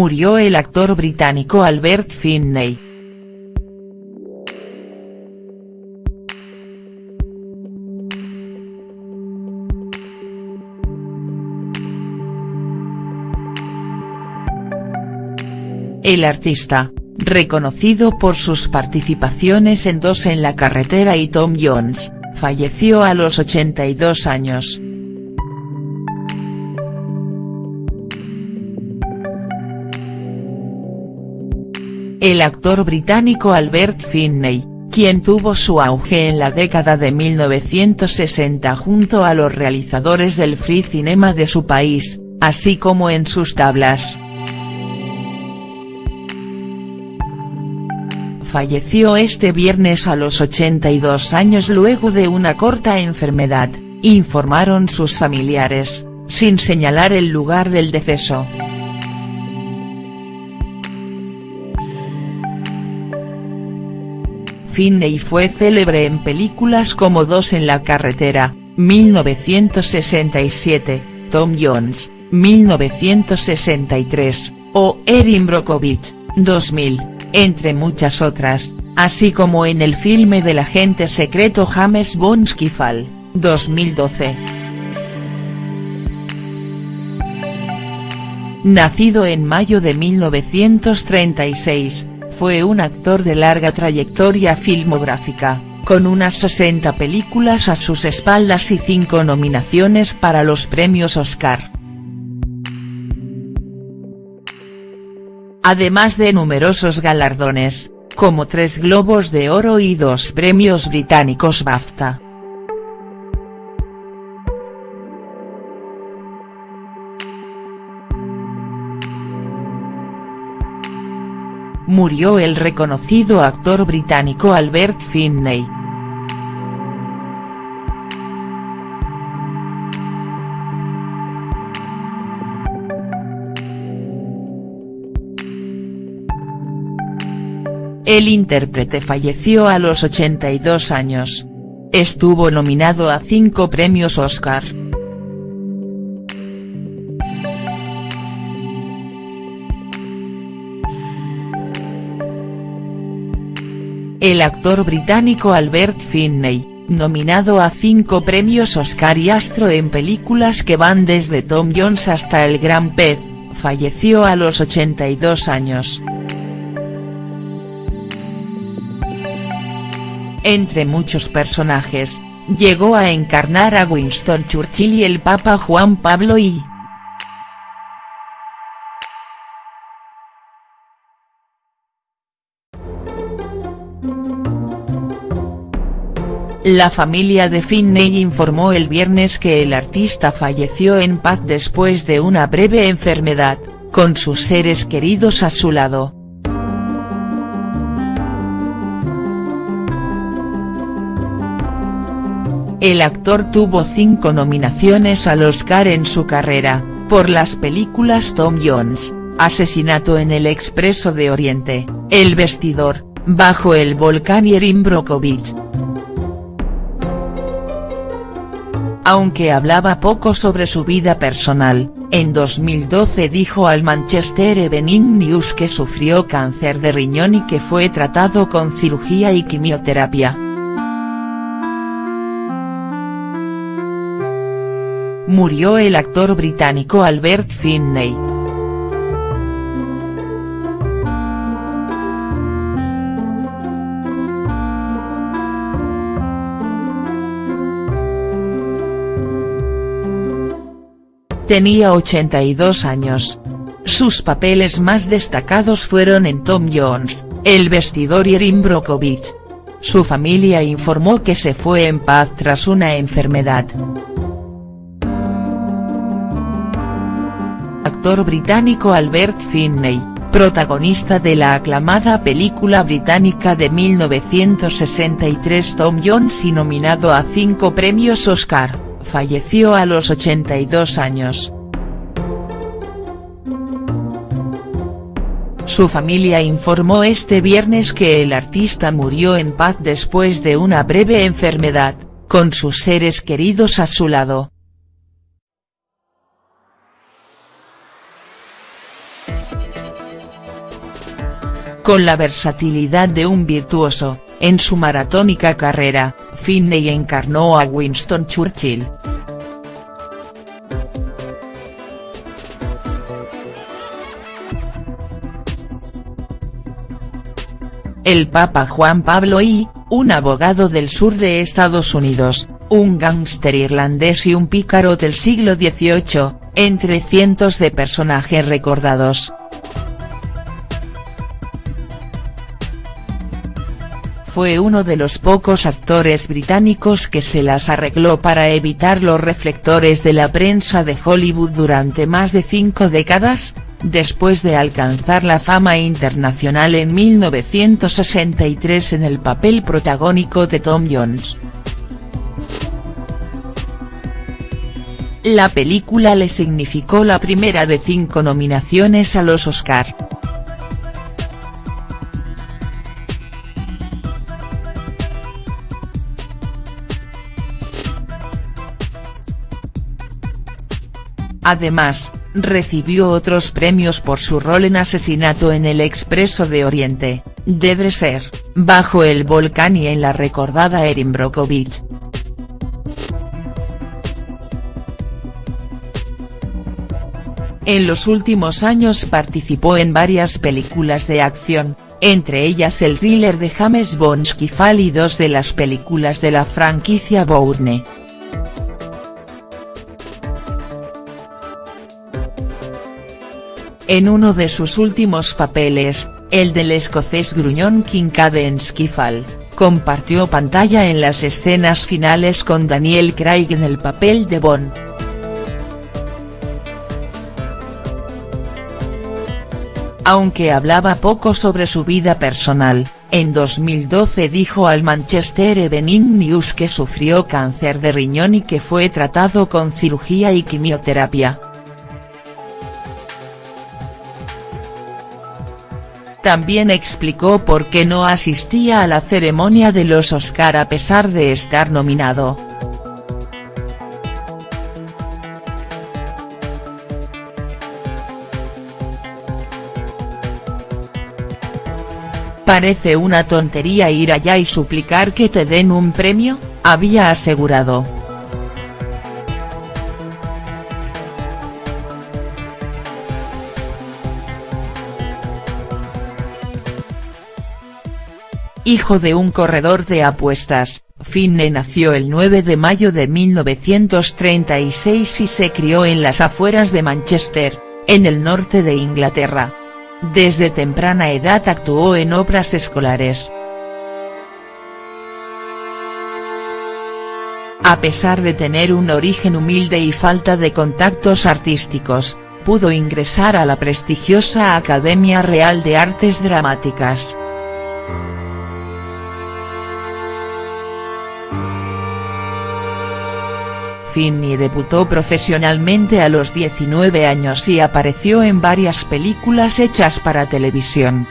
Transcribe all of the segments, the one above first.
murió el actor británico Albert Finney. El artista, reconocido por sus participaciones en Dos en la carretera y Tom Jones, falleció a los 82 años. El actor británico Albert Finney, quien tuvo su auge en la década de 1960 junto a los realizadores del free cinema de su país, así como en sus tablas. falleció este viernes a los 82 años luego de una corta enfermedad, informaron sus familiares, sin señalar el lugar del deceso. Finney fue célebre en películas como Dos en la carretera, 1967, Tom Jones, 1963, o Erin Brockovich, 2000 entre muchas otras, así como en el filme del agente secreto James Bond Skyfall, 2012. Nacido en mayo de 1936, fue un actor de larga trayectoria filmográfica, con unas 60 películas a sus espaldas y 5 nominaciones para los premios Oscar. además de numerosos galardones, como tres Globos de Oro y dos premios británicos BAFTA. Murió el reconocido actor británico Albert Finney. El intérprete falleció a los 82 años. Estuvo nominado a cinco premios Oscar. El actor británico Albert Finney, nominado a cinco premios Oscar y astro en películas que van desde Tom Jones hasta El Gran Pez, falleció a los 82 años. entre muchos personajes, llegó a encarnar a Winston Churchill y el Papa Juan Pablo I. La familia de Finney informó el viernes que el artista falleció en paz después de una breve enfermedad, con sus seres queridos a su lado. El actor tuvo cinco nominaciones al Oscar en su carrera, por las películas Tom Jones, Asesinato en el Expreso de Oriente, El Vestidor, Bajo el Volcán y Erin Brockovich. Aunque hablaba poco sobre su vida personal, en 2012 dijo al Manchester Evening News que sufrió cáncer de riñón y que fue tratado con cirugía y quimioterapia. murió el actor británico Albert Finney. Tenía 82 años. Sus papeles más destacados fueron en Tom Jones, El vestidor y Erin Brockovich. Su familia informó que se fue en paz tras una enfermedad. actor británico Albert Finney, protagonista de la aclamada película británica de 1963 Tom Jones y nominado a cinco premios Oscar, falleció a los 82 años. Su familia informó este viernes que el artista murió en paz después de una breve enfermedad, con sus seres queridos a su lado. Con la versatilidad de un virtuoso, en su maratónica carrera, Finney encarnó a Winston Churchill. El Papa Juan Pablo I, un abogado del sur de Estados Unidos, un gángster irlandés y un pícaro del siglo XVIII, entre cientos de personajes recordados. Fue uno de los pocos actores británicos que se las arregló para evitar los reflectores de la prensa de Hollywood durante más de cinco décadas, después de alcanzar la fama internacional en 1963 en el papel protagónico de Tom Jones. La película le significó la primera de cinco nominaciones a los Oscar. Además, recibió otros premios por su rol en Asesinato en el Expreso de Oriente, de Dresser, Bajo el volcán y en la recordada Erin Brockovich. En los últimos años participó en varias películas de acción, entre ellas el thriller de James Bond Skyfall y dos de las películas de la franquicia Bourne. En uno de sus últimos papeles, el del escocés gruñón Kincaid en Skyfall, compartió pantalla en las escenas finales con Daniel Craig en el papel de Bond. Aunque hablaba poco sobre su vida personal, en 2012 dijo al Manchester Evening News que sufrió cáncer de riñón y que fue tratado con cirugía y quimioterapia. También explicó por qué no asistía a la ceremonia de los Oscar a pesar de estar nominado. Parece una tontería ir allá y suplicar que te den un premio, había asegurado. Hijo de un corredor de apuestas, Finney nació el 9 de mayo de 1936 y se crió en las afueras de Manchester, en el norte de Inglaterra. Desde temprana edad actuó en obras escolares. A pesar de tener un origen humilde y falta de contactos artísticos, pudo ingresar a la prestigiosa Academia Real de Artes Dramáticas. Finney debutó profesionalmente a los 19 años y apareció en varias películas hechas para televisión.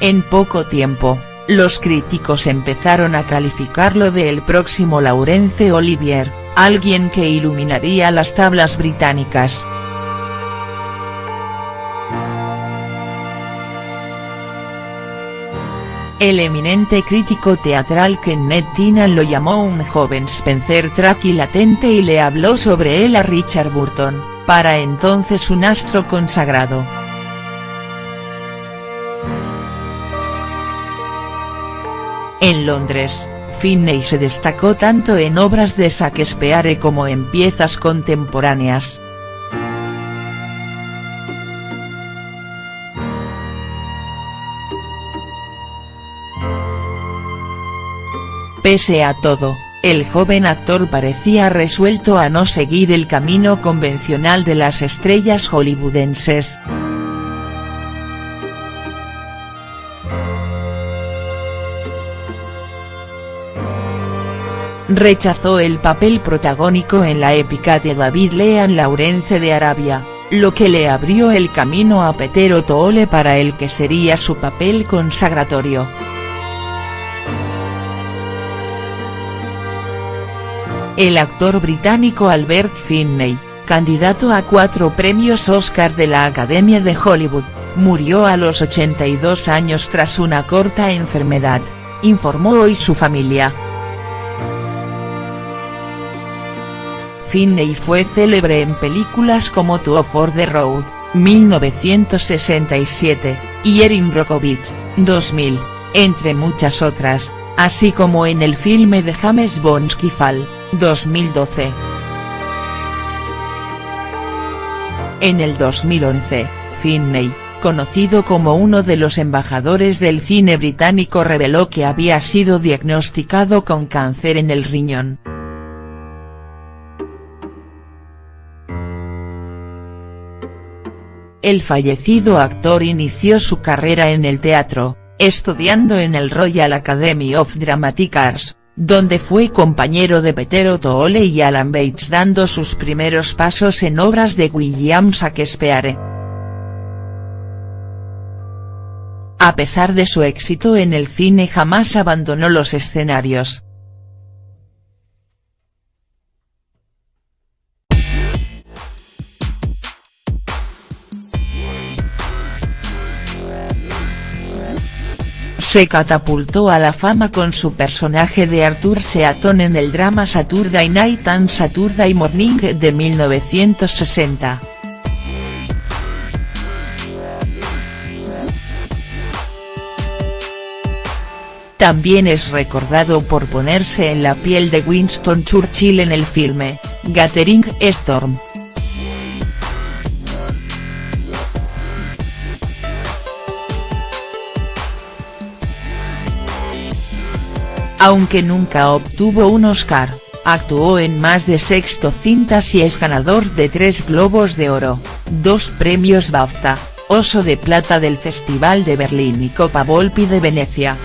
En poco tiempo, los críticos empezaron a calificarlo de el próximo Laurence Olivier, alguien que iluminaría las tablas británicas. El eminente crítico teatral Kenneth Tynan lo llamó un joven Spencer Tracy latente y le habló sobre él a Richard Burton, para entonces un astro consagrado. En Londres, Finney se destacó tanto en obras de Shakespeare como en piezas contemporáneas. Pese a todo, el joven actor parecía resuelto a no seguir el camino convencional de las estrellas hollywoodenses. Rechazó el papel protagónico en la épica de David Lean Laurence de Arabia, lo que le abrió el camino a Peter O'Toole para el que sería su papel consagratorio. El actor británico Albert Finney, candidato a cuatro premios Oscar de la Academia de Hollywood, murió a los 82 años tras una corta enfermedad, informó hoy su familia. Finney fue célebre en películas como Two for the Road, 1967, y Erin Brockovich, 2000, entre muchas otras, así como en el filme de James Bond Skyfall, 2012. En el 2011, Finney, conocido como uno de los embajadores del cine británico reveló que había sido diagnosticado con cáncer en el riñón. El fallecido actor inició su carrera en el teatro, estudiando en el Royal Academy of Dramatic Arts, donde fue compañero de Peter O'Toole y Alan Bates dando sus primeros pasos en obras de William Shakespeare. A pesar de su éxito en el cine jamás abandonó los escenarios. Se catapultó a la fama con su personaje de Arthur Seaton en el drama Saturday Night and Saturday Morning de 1960. También es recordado por ponerse en la piel de Winston Churchill en el filme, Gathering Storm. Aunque nunca obtuvo un Oscar, actuó en más de sexto cintas y es ganador de tres Globos de Oro, dos premios BAFTA, Oso de Plata del Festival de Berlín y Copa Volpi de Venecia.